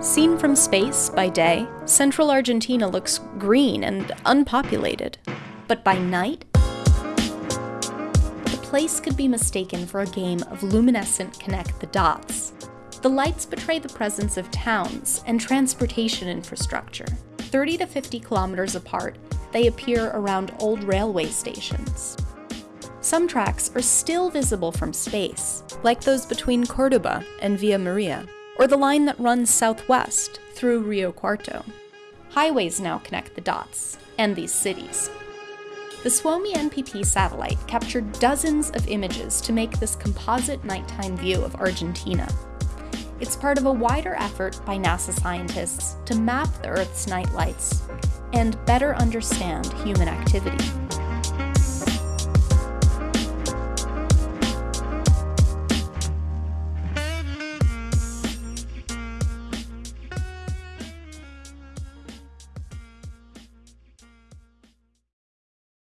Seen from space by day, central Argentina looks green and unpopulated. But by night, the place could be mistaken for a game of luminescent connect the dots. The lights betray the presence of towns and transportation infrastructure. 30 to 50 kilometers apart, they appear around old railway stations. Some tracks are still visible from space, like those between Cordoba and Villa Maria or the line that runs southwest through Rio Cuarto. Highways now connect the dots and these cities. The Suomi NPP satellite captured dozens of images to make this composite nighttime view of Argentina. It's part of a wider effort by NASA scientists to map the Earth's night lights and better understand human activity.